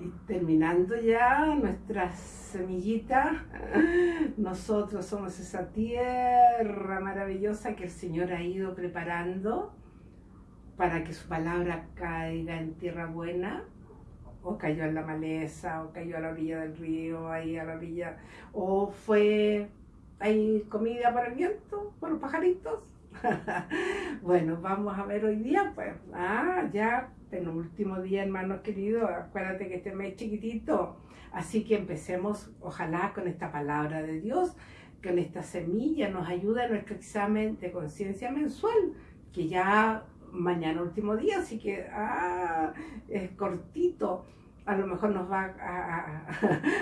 Y terminando ya nuestra semillita, nosotros somos esa tierra maravillosa que el Señor ha ido preparando para que su palabra caiga en tierra buena, o cayó en la maleza, o cayó a la orilla del río, ahí a la orilla, o fue, hay comida para el viento, para los pajaritos. bueno, vamos a ver hoy día, pues, ah, ya último día, hermanos queridos, acuérdate que este mes chiquitito, así que empecemos, ojalá, con esta palabra de Dios, con esta semilla, nos ayuda en nuestro examen de conciencia mensual, que ya mañana último día, así que ah, es cortito, a lo mejor nos va a,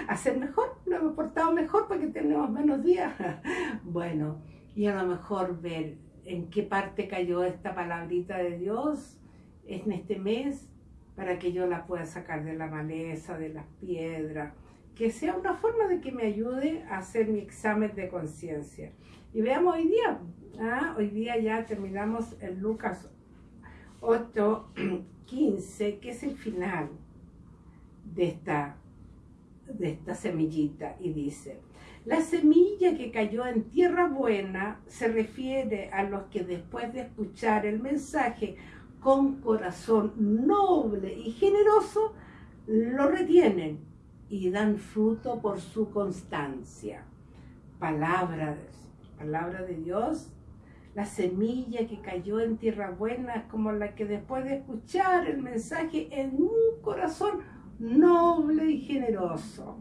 hacer mejor, nos hemos portado mejor porque tenemos menos días. bueno, y a lo mejor ver en qué parte cayó esta palabrita de Dios, en este mes para que yo la pueda sacar de la maleza, de las piedras, que sea una forma de que me ayude a hacer mi examen de conciencia. Y veamos hoy día, ¿ah? hoy día ya terminamos el Lucas 8, 15, que es el final de esta, de esta semillita, y dice, la semilla que cayó en tierra buena se refiere a los que después de escuchar el mensaje con corazón noble y generoso, lo retienen y dan fruto por su constancia. Palabra, de Dios, la semilla que cayó en tierra buena es como la que después de escuchar el mensaje en un corazón noble y generoso,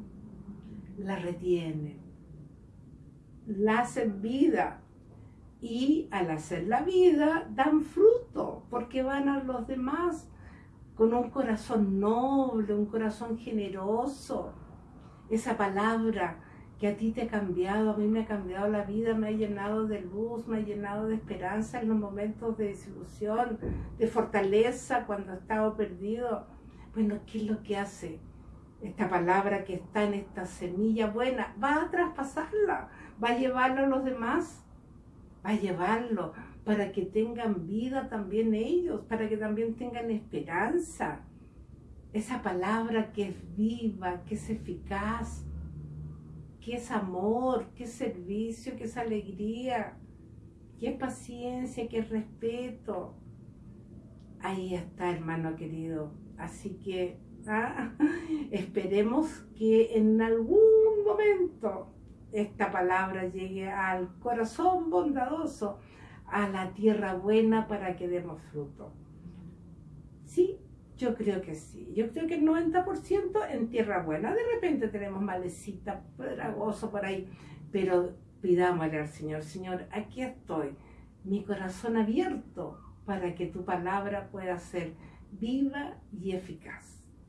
la retienen, la hacen vida y al hacer la vida dan fruto porque van a los demás con un corazón noble, un corazón generoso. Esa palabra que a ti te ha cambiado, a mí me ha cambiado la vida, me ha llenado de luz, me ha llenado de esperanza en los momentos de desilusión, de fortaleza cuando he estado perdido. Bueno, ¿qué es lo que hace? Esta palabra que está en esta semilla buena, va a traspasarla, va a llevarla a los demás a llevarlo para que tengan vida también ellos, para que también tengan esperanza. Esa palabra que es viva, que es eficaz, que es amor, que es servicio, que es alegría, que es paciencia, que es respeto. Ahí está, hermano querido. Así que ah, esperemos que en algún momento esta palabra llegue al corazón bondadoso, a la tierra buena para que demos fruto. Sí, yo creo que sí. Yo creo que el 90% en tierra buena. De repente tenemos malecita, pedragoso por ahí, pero pidámosle al Señor, Señor, aquí estoy, mi corazón abierto para que tu palabra pueda ser viva y eficaz.